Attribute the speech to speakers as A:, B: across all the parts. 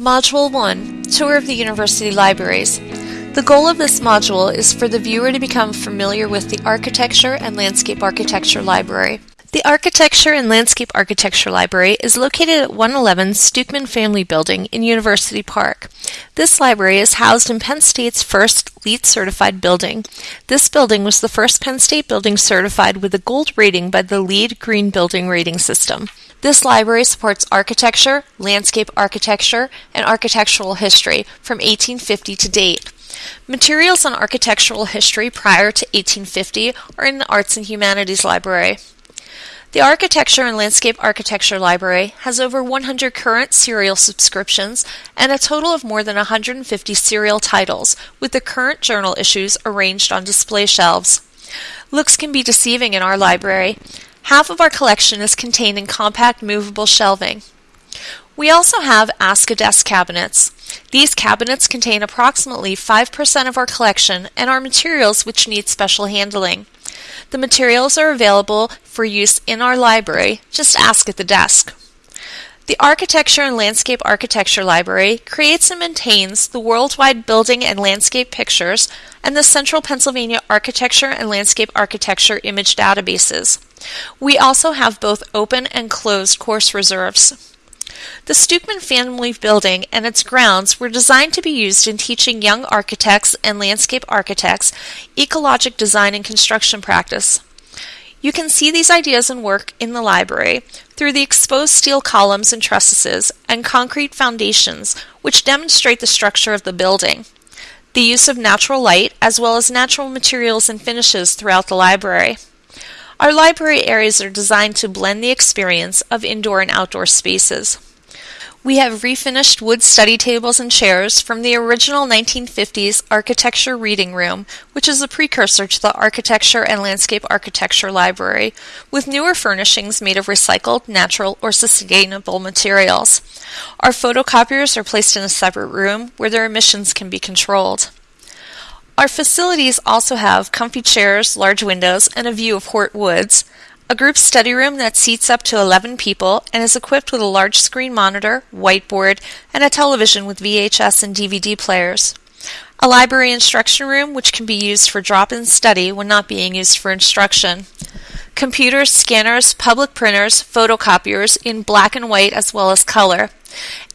A: Module 1 Tour of the University Libraries. The goal of this module is for the viewer to become familiar with the Architecture and Landscape Architecture Library. The Architecture and Landscape Architecture Library is located at 111 Stuckeman Family Building in University Park. This library is housed in Penn State's first LEED certified building. This building was the first Penn State building certified with a gold rating by the LEED Green Building Rating System. This library supports architecture, landscape architecture, and architectural history from 1850 to date. Materials on architectural history prior to 1850 are in the Arts and Humanities Library. The Architecture and Landscape Architecture Library has over 100 current serial subscriptions and a total of more than 150 serial titles, with the current journal issues arranged on display shelves. Looks can be deceiving in our library. Half of our collection is contained in compact movable shelving. We also have Ask a Desk cabinets. These cabinets contain approximately 5% of our collection and are materials which need special handling. The materials are available for use in our library. Just ask at the desk. The Architecture and Landscape Architecture Library creates and maintains the worldwide building and landscape pictures and the Central Pennsylvania Architecture and Landscape Architecture image databases. We also have both open and closed course reserves. The Stuckeman family building and its grounds were designed to be used in teaching young architects and landscape architects ecologic design and construction practice. You can see these ideas and work in the library through the exposed steel columns and trusses and concrete foundations which demonstrate the structure of the building. The use of natural light as well as natural materials and finishes throughout the library. Our library areas are designed to blend the experience of indoor and outdoor spaces. We have refinished wood study tables and chairs from the original 1950s Architecture Reading Room, which is a precursor to the Architecture and Landscape Architecture Library, with newer furnishings made of recycled, natural, or sustainable materials. Our photocopiers are placed in a separate room where their emissions can be controlled. Our facilities also have comfy chairs, large windows, and a view of Hort Woods, a group study room that seats up to 11 people and is equipped with a large screen monitor, whiteboard, and a television with VHS and DVD players. A library instruction room which can be used for drop-in study when not being used for instruction. Computers, scanners, public printers, photocopiers in black and white as well as color.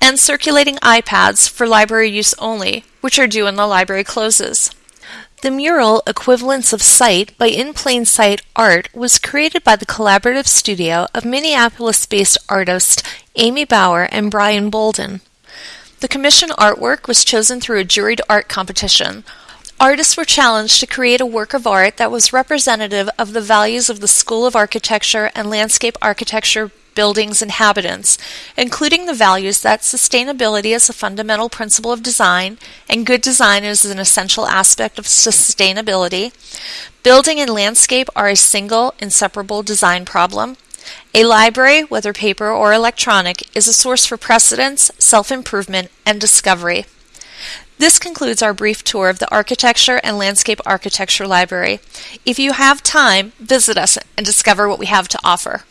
A: And circulating iPads for library use only, which are due when the library closes. The mural Equivalence of Sight by In Plain Sight Art was created by the collaborative studio of Minneapolis-based artists Amy Baur and Brian Boldon. The commission artwork was chosen through a juried art competition. Artists were challenged to create a work of art that was representative of the values of the School of Architecture and Landscape Architecture buildings inhabitants, including the values that sustainability is a fundamental principle of design and good design is an essential aspect of sustainability. Building and landscape are a single, inseparable design problem. A library, whether paper or electronic, is a source for precedence, self-improvement, and discovery. This concludes our brief tour of the Architecture and Landscape Architecture Library. If you have time, visit us and discover what we have to offer.